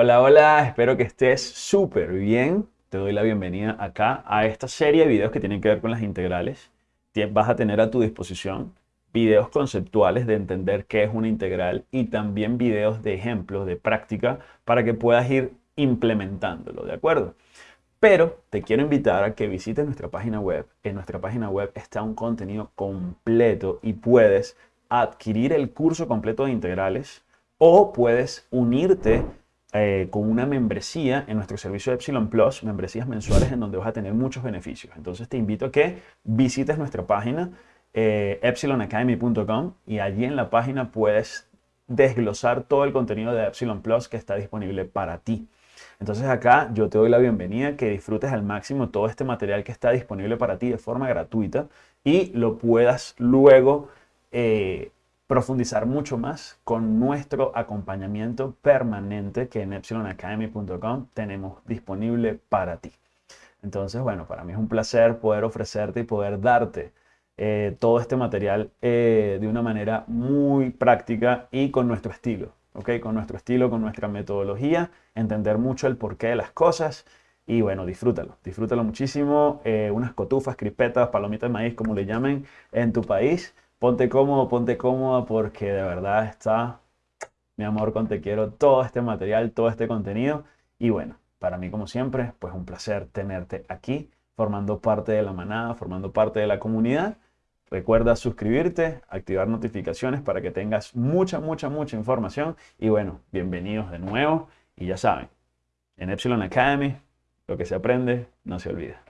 Hola, hola, espero que estés súper bien. Te doy la bienvenida acá a esta serie de videos que tienen que ver con las integrales. Vas a tener a tu disposición videos conceptuales de entender qué es una integral y también videos de ejemplos, de práctica, para que puedas ir implementándolo, ¿de acuerdo? Pero te quiero invitar a que visites nuestra página web. En nuestra página web está un contenido completo y puedes adquirir el curso completo de integrales o puedes unirte eh, con una membresía en nuestro servicio Epsilon Plus, membresías mensuales en donde vas a tener muchos beneficios. Entonces te invito a que visites nuestra página eh, epsilonacademy.com y allí en la página puedes desglosar todo el contenido de Epsilon Plus que está disponible para ti. Entonces acá yo te doy la bienvenida, que disfrutes al máximo todo este material que está disponible para ti de forma gratuita y lo puedas luego eh, profundizar mucho más con nuestro acompañamiento permanente que en epsilonacademy.com tenemos disponible para ti. Entonces, bueno, para mí es un placer poder ofrecerte y poder darte eh, todo este material eh, de una manera muy práctica y con nuestro estilo, ¿ok? Con nuestro estilo, con nuestra metodología, entender mucho el porqué de las cosas y bueno, disfrútalo, disfrútalo muchísimo. Eh, unas cotufas, crispetas, palomitas de maíz, como le llamen en tu país ponte cómodo, ponte cómoda porque de verdad está, mi amor, con te quiero, todo este material, todo este contenido. Y bueno, para mí como siempre, pues un placer tenerte aquí, formando parte de la manada, formando parte de la comunidad. Recuerda suscribirte, activar notificaciones para que tengas mucha, mucha, mucha información. Y bueno, bienvenidos de nuevo. Y ya saben, en Epsilon Academy, lo que se aprende no se olvida.